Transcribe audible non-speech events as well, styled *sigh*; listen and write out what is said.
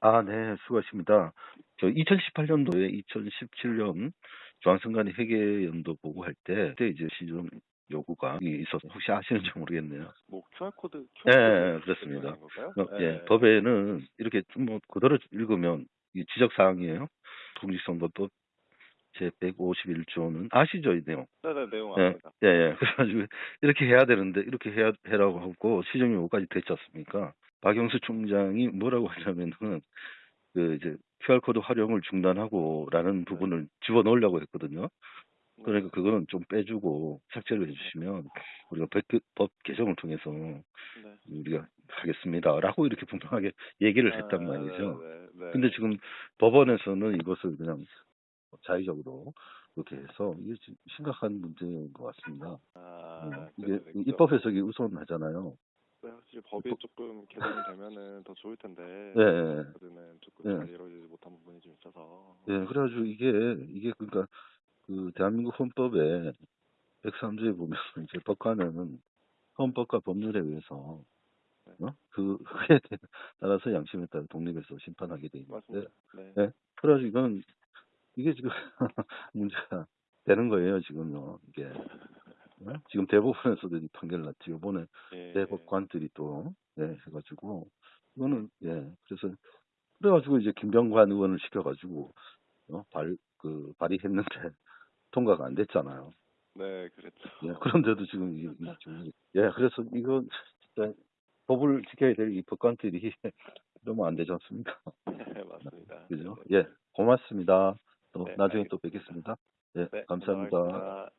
아, 네, 수고하십니다. 저 2018년도에 2017년 중앙선관위 회계연도 보고할 때, 그때 이제 시정 요구가 있어서 혹시 아시는지 모르겠네요. 뭐 QR 코드 예, 예, 코드 그렇습니다. 어, 예, 법에는 이렇게 좀뭐 그대로 읽으면 이 지적 사항이에요. 공직선거법 제 151조는 아시죠, 이 내용? 네네 내용 예, 압니다. 예, 예. 그래가지고 이렇게 해야 되는데 이렇게 해야 해라고 하고 시정 요구까지 됐지 않습니까? 박영수 총장이 뭐라고 하냐면은 그 이제 QR 코드 활용을 중단하고라는 부분을 집어 넣으려고 했거든요. 그러니까 그거는 좀 빼주고 삭제를 해주시면 우리가 법, 법 개정을 통해서 네. 우리가 하겠습니다라고 이렇게 분명하게 *laughs* 얘기를 했단 아, 말이죠. 네, 네, 네. 근데 지금 법원에서는 이것을 그냥 자의적으로 그렇게 해서 이게 좀 심각한 문제인 것 같습니다. 아, 음, 네, 이게 네, 그죠. 입법 해석이 우선하잖아요. 네, 확실히 법이 조금 개정이 되면은 더 좋을 텐데 예, 예. 그는 조금 예. 잘 이루어지지 못한 부분이 좀 있어서 예, 그래가지고 이게 이게 그러니까 그 대한민국 헌법에 103조에 보면 *laughs* 이제 법관은 헌법과 법률에 의해서 어? 그 그에 따라서 양심에 따라 독립해서 심판하게 돼 있는데. 네. 네. 그래가지고 이건 이게 지금 *laughs* 문제가 되는 거예요 지금요 이게 어? 지금 대법원에서도 이 판결 났지 이번에 예. 대법관들이 또 예, 해가지고 이거는 예 그래서 그래가지고 이제 김병관 의원을 시켜가지고 어, 발그 발의했는데 *laughs* 통과가 안 됐잖아요. 네, 그랬죠. 예, 그런데도 지금 이, 이 지금 예 그래서 이거 진짜 법을 지켜야 될 이 법관들이 *laughs* 이러면 안 되지 않습니까? 네, 맞습니다. 그죠? 네. 예 고맙습니다. 또 네, 나중에 알겠습니다. 또 뵙겠습니다. 예 네, 감사합니다. 네.